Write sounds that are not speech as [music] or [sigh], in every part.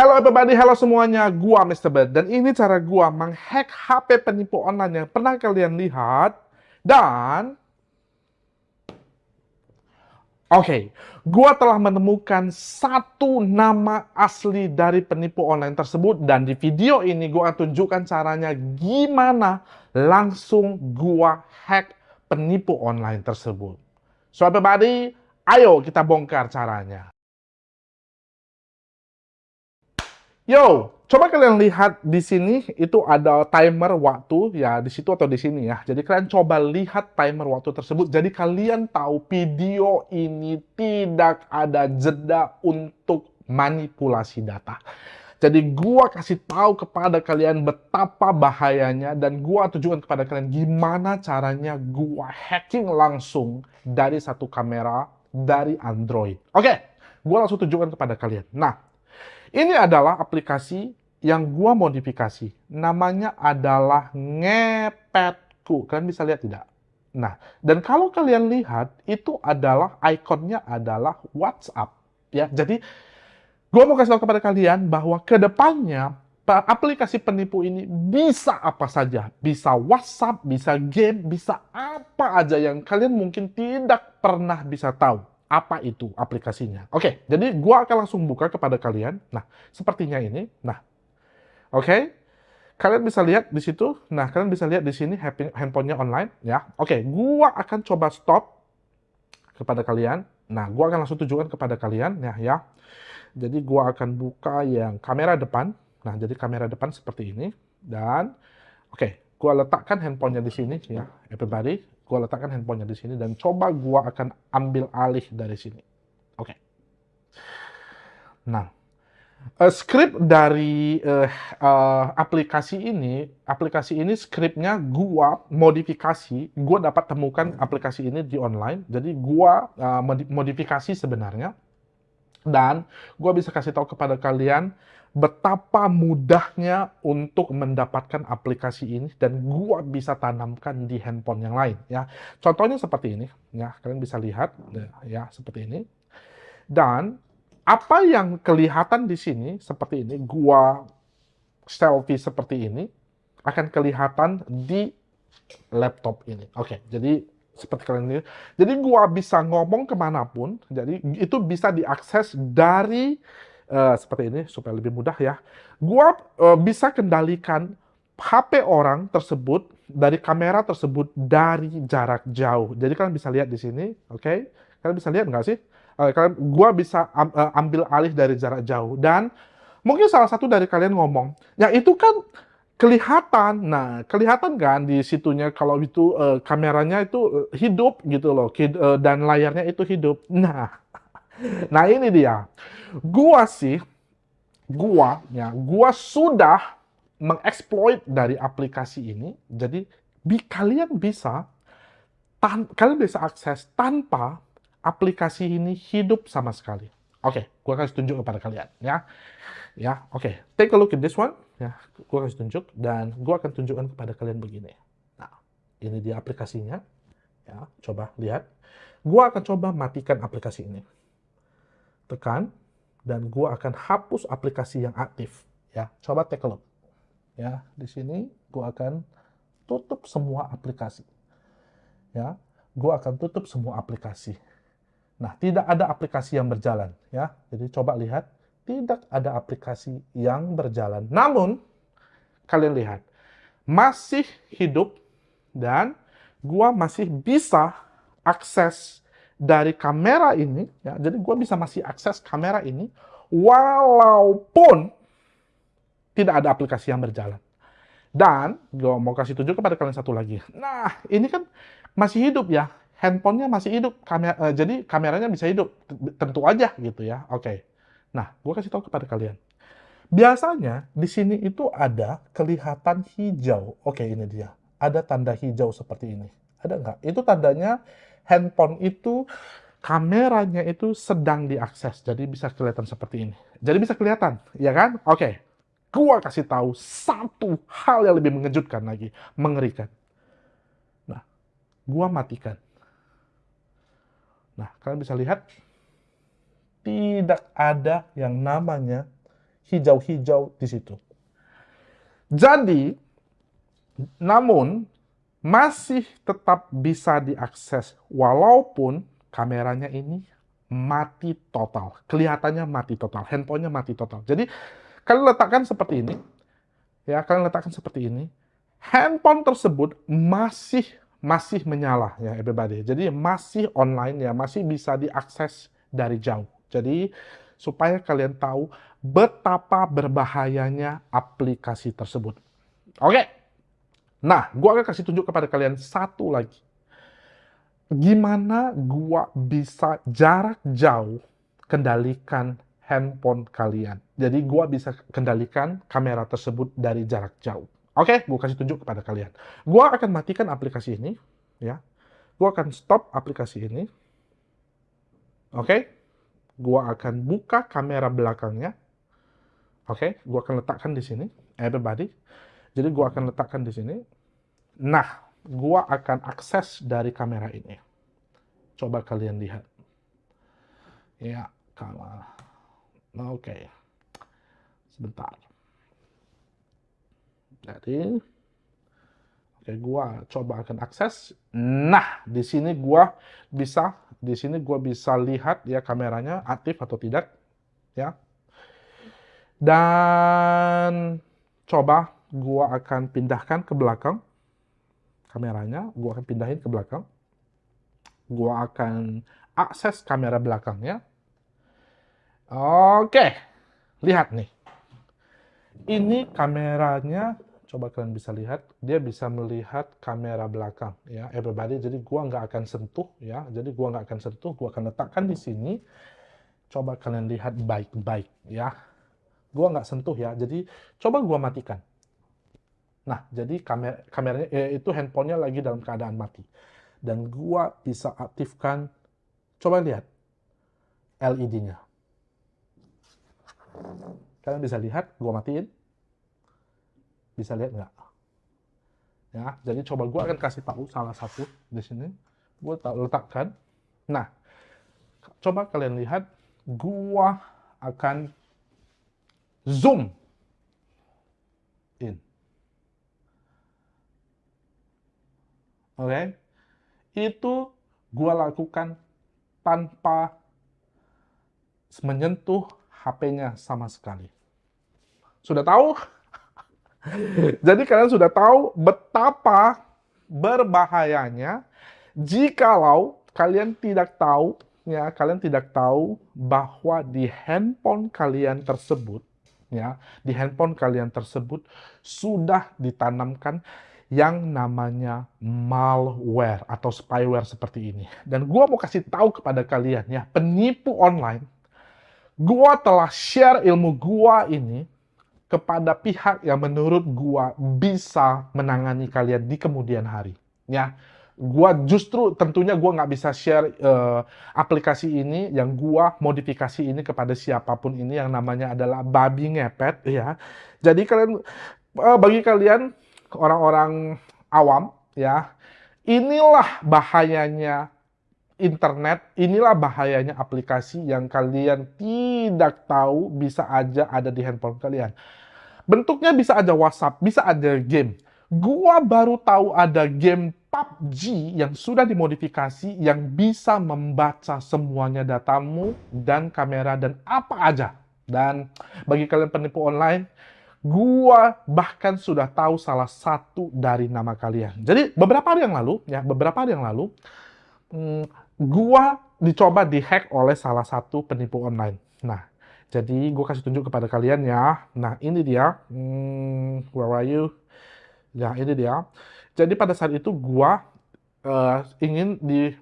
Halo everybody, halo semuanya, gua Mr. Bird dan ini cara gua menghack HP penipu online yang pernah kalian lihat dan Oke, okay, gua telah menemukan satu nama asli dari penipu online tersebut dan di video ini gua tunjukkan caranya gimana langsung gua hack penipu online tersebut. So everybody, ayo kita bongkar caranya. Yo, coba kalian lihat di sini itu ada timer waktu ya di situ atau di sini ya. Jadi kalian coba lihat timer waktu tersebut. Jadi kalian tahu video ini tidak ada jeda untuk manipulasi data. Jadi gua kasih tahu kepada kalian betapa bahayanya dan gua tunjukkan kepada kalian gimana caranya gua hacking langsung dari satu kamera dari Android. Oke, gua langsung tunjukkan kepada kalian. Nah, ini adalah aplikasi yang gua modifikasi. Namanya adalah Ngepetku. Kalian bisa lihat tidak? Nah, dan kalau kalian lihat, itu adalah ikonnya adalah WhatsApp. Ya, jadi gua mau kasih tahu kepada kalian bahwa ke depannya aplikasi penipu ini bisa apa saja. Bisa WhatsApp, bisa game, bisa apa aja yang kalian mungkin tidak pernah bisa tahu apa itu aplikasinya. Oke, jadi gua akan langsung buka kepada kalian. Nah, sepertinya ini. Nah, oke. Kalian bisa lihat di situ. Nah, kalian bisa lihat di sini handphonenya online, ya. Oke, gua akan coba stop kepada kalian. Nah, gua akan langsung tunjukkan kepada kalian, ya, ya. Jadi gua akan buka yang kamera depan. Nah, jadi kamera depan seperti ini. Dan, oke, gua letakkan handphonenya di sini, ya, everybody gue letakkan handphonenya di sini dan coba gue akan ambil alih dari sini. Oke. Okay. Nah, uh, script dari uh, uh, aplikasi ini, aplikasi ini scriptnya gue modifikasi, gue dapat temukan aplikasi ini di online, jadi gue uh, modifikasi sebenarnya, dan gue bisa kasih tahu kepada kalian betapa mudahnya untuk mendapatkan aplikasi ini dan gua bisa tanamkan di handphone yang lain ya. Contohnya seperti ini ya, kalian bisa lihat ya seperti ini. Dan apa yang kelihatan di sini seperti ini, gua selfie seperti ini akan kelihatan di laptop ini. Oke, jadi seperti kalian lihat. Jadi gua bisa ngomong ke mana pun, jadi itu bisa diakses dari uh, seperti ini supaya lebih mudah ya. Gua uh, bisa kendalikan HP orang tersebut dari kamera tersebut dari jarak jauh. Jadi kalian bisa lihat di sini, oke? Okay? Kalian bisa lihat nggak sih? Uh, kalian, gua bisa am, uh, ambil alih dari jarak jauh dan mungkin salah satu dari kalian ngomong, ya itu kan kelihatan. Nah, kelihatan kan di situnya kalau itu uh, kameranya itu hidup gitu loh, dan layarnya itu hidup. Nah, nah ini dia. Gua sih, gua ya, gua sudah mengeksploit dari aplikasi ini. Jadi bi kalian bisa tan kalian bisa akses tanpa aplikasi ini hidup sama sekali. Oke, okay, gua kasih tunjuk kepada kalian ya. Ya, oke. Okay. Take a look at this one. Ya, gua kasih tunjuk dan gua akan tunjukkan kepada kalian begini. Nah, ini dia aplikasinya. Ya, coba lihat. Gua akan coba matikan aplikasi ini. Tekan dan gua akan hapus aplikasi yang aktif. Ya. Coba take a look. Ya di sini gua akan tutup semua aplikasi. Ya gua akan tutup semua aplikasi. Nah tidak ada aplikasi yang berjalan ya. Jadi coba lihat tidak ada aplikasi yang berjalan. Namun kalian lihat masih hidup dan gua masih bisa akses dari kamera ini, ya, jadi gue bisa masih akses kamera ini, walaupun tidak ada aplikasi yang berjalan. Dan gue mau kasih tunjuk kepada kalian satu lagi. Nah, ini kan masih hidup ya, handphonenya masih hidup, kamera, uh, jadi kameranya bisa hidup, tentu aja gitu ya. Oke. Okay. Nah, gue kasih tahu kepada kalian. Biasanya di sini itu ada kelihatan hijau. Oke, ini dia. Ada tanda hijau seperti ini. Ada nggak? Itu tandanya handphone itu kameranya itu sedang diakses. Jadi bisa kelihatan seperti ini. Jadi bisa kelihatan, ya kan? Oke. Okay. Gua kasih tahu satu hal yang lebih mengejutkan lagi, mengerikan. Nah, gua matikan. Nah, kalian bisa lihat tidak ada yang namanya hijau-hijau di situ. Jadi, namun masih tetap bisa diakses walaupun kameranya ini mati total. Kelihatannya mati total, handphonenya mati total. Jadi kalian letakkan seperti ini, ya kalian letakkan seperti ini. Handphone tersebut masih masih menyala ya everybody. Jadi masih online ya, masih bisa diakses dari jauh. Jadi supaya kalian tahu betapa berbahayanya aplikasi tersebut. Oke. Nah, gua akan kasih tunjuk kepada kalian satu lagi. Gimana gua bisa jarak jauh kendalikan handphone kalian. Jadi gua bisa kendalikan kamera tersebut dari jarak jauh. Oke, gue kasih tunjuk kepada kalian. Gue akan matikan aplikasi ini, ya. Gue akan stop aplikasi ini. Oke, gue akan buka kamera belakangnya. Oke, gue akan letakkan di sini, everybody. Jadi gue akan letakkan di sini. Nah, gue akan akses dari kamera ini. Coba kalian lihat. Ya, kamera. Oke. Sebentar. Jadi, oke, gua coba akan akses. Nah, di sini gua bisa, di sini gua bisa lihat ya kameranya aktif atau tidak, ya. Dan coba gua akan pindahkan ke belakang kameranya, gua akan pindahin ke belakang. Gua akan akses kamera belakangnya. Oke, lihat nih. Ini kameranya coba kalian bisa lihat, dia bisa melihat kamera belakang ya everybody. Jadi gua nggak akan sentuh ya. Jadi gua nggak akan sentuh, gua akan letakkan di sini. Coba kalian lihat baik-baik ya. Gua nggak sentuh ya. Jadi coba gua matikan. Nah, jadi kamera kameranya eh, itu handphonenya lagi dalam keadaan mati. Dan gua bisa aktifkan coba lihat LED-nya. Kalian bisa lihat, gua matiin bisa lihat nggak? Ya, jadi coba gue akan kasih tahu salah satu di sini. Gue letakkan. Nah, coba kalian lihat, gue akan zoom in. Oke, okay? itu gue lakukan tanpa menyentuh HP-nya sama sekali. Sudah tahu? [laughs] Jadi kalian sudah tahu betapa berbahayanya jikalau kalian tidak tahu ya kalian tidak tahu bahwa di handphone kalian tersebut ya di handphone kalian tersebut sudah ditanamkan yang namanya malware atau spyware seperti ini. Dan gua mau kasih tahu kepada kalian ya, penipu online, gua telah share ilmu gua ini kepada pihak yang menurut gua bisa menangani kalian di kemudian hari. Ya, gua justru tentunya gua nggak bisa share uh, aplikasi ini yang gua modifikasi ini kepada siapa pun ini yang namanya adalah babi ngepet ya. Jadi kalian uh, bagi kalian orang-orang awam ya, inilah bahayanya internet, inilah bahayanya aplikasi yang kalian tidak tahu bisa aja ada di handphone kalian. Bentuknya bisa ada WhatsApp, bisa ada game. Gua baru tahu ada game PUBG yang sudah dimodifikasi yang bisa membaca semuanya datamu dan kamera dan apa aja. Dan bagi kalian penipu online, gua bahkan sudah tahu salah satu dari nama kalian. Jadi beberapa hari yang lalu, ya beberapa hari yang lalu, hmm, gua dicoba dihack oleh salah satu penipu online. Nah, jadi gue kasih tunjuk kepada kalian ya. Nah ini dia. Hmm, where are you? Ya ini dia. Jadi pada saat itu gue uh, ingin di,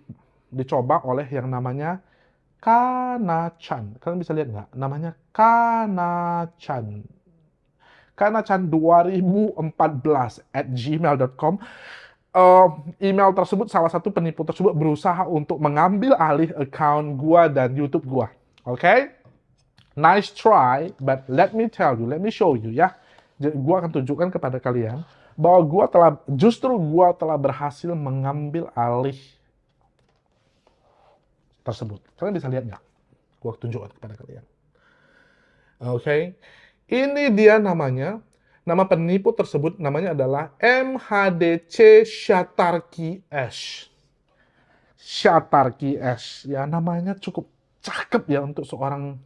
dicoba oleh yang namanya Kanachan. Kalian bisa lihat nggak? Namanya Kanachan. Kanachan 2014 at gmail.com. Uh, email tersebut, salah satu penipu tersebut berusaha untuk mengambil alih account gua dan YouTube gua. Oke? Okay? nice try, but let me tell you, let me show you ya. Gue akan tunjukkan kepada kalian bahwa gue telah, justru gue telah berhasil mengambil alih tersebut. Kalian bisa lihat nggak? Gue tunjukkan kepada kalian. Oke, okay. Ini dia namanya. Nama penipu tersebut namanya adalah MHDC Shatarki S. Shatarki S. Ya, namanya cukup cakep ya untuk seorang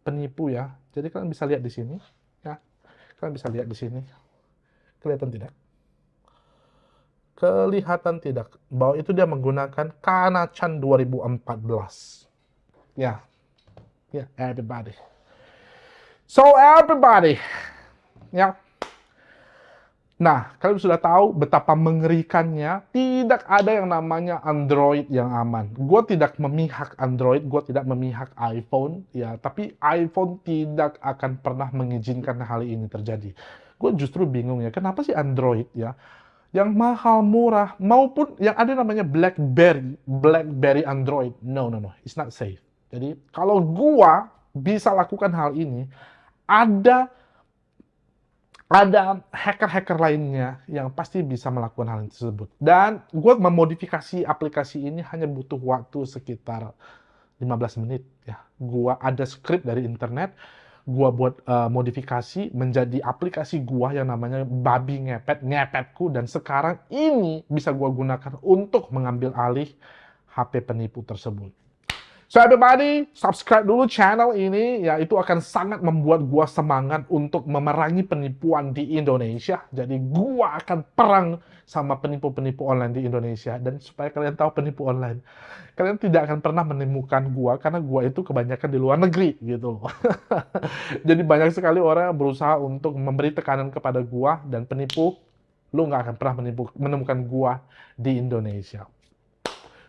penipu ya. Jadi kalian bisa lihat di sini. Ya, kalian bisa lihat di sini. Kelihatan tidak? Kelihatan tidak bahwa itu dia menggunakan Kanachan 2014. Ya, ya, everybody. So everybody, ya. Nah, kalian sudah tahu betapa mengerikannya. Tidak ada yang namanya Android yang aman. Gue tidak memihak Android, gue tidak memihak iPhone, ya. Tapi iPhone tidak akan pernah mengizinkan hal ini terjadi. Gue justru bingung ya, kenapa sih Android ya? Yang mahal murah maupun yang ada namanya BlackBerry, BlackBerry Android. No, no, no, it's not safe. Jadi kalau gua bisa lakukan hal ini, ada ada hacker-hacker lainnya yang pasti bisa melakukan hal tersebut. Dan gue memodifikasi aplikasi ini hanya butuh waktu sekitar 15 menit. ya. Gue ada script dari internet, gue buat uh, modifikasi menjadi aplikasi gue yang namanya babi ngepet, ngepetku, dan sekarang ini bisa gue gunakan untuk mengambil alih HP penipu tersebut. So everybody, subscribe dulu channel ini, ya itu akan sangat membuat gua semangat untuk memerangi penipuan di Indonesia. Jadi gua akan perang sama penipu-penipu online di Indonesia. Dan supaya kalian tahu penipu online, kalian tidak akan pernah menemukan gua karena gua itu kebanyakan di luar negeri gitu loh. [laughs] Jadi banyak sekali orang yang berusaha untuk memberi tekanan kepada gua dan penipu, lu nggak akan pernah menipu, menemukan gua di Indonesia.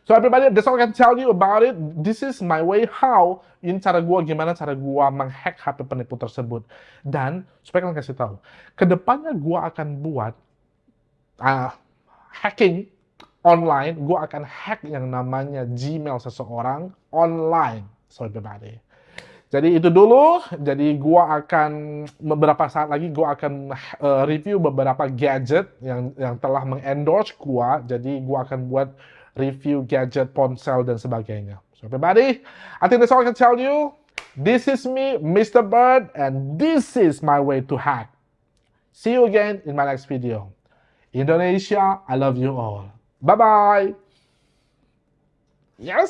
So everybody, that's all I can tell you about it. This is my way how. Ini cara gua gimana cara gua menghack HP penipu tersebut. Dan supaya kalian kasih tahu, ke depannya gua akan buat uh, hacking online. Gua akan hack yang namanya Gmail seseorang online. So everybody. Jadi itu dulu. Jadi gua akan beberapa saat lagi gua akan uh, review beberapa gadget yang yang telah mengendorse gua. Jadi gua akan buat review gadget, ponsel, dan sebagainya. So everybody, I think that's all I can tell you. This is me, Mr. Bird, and this is my way to hack. See you again in my next video. Indonesia, I love you all. Bye-bye. Yes.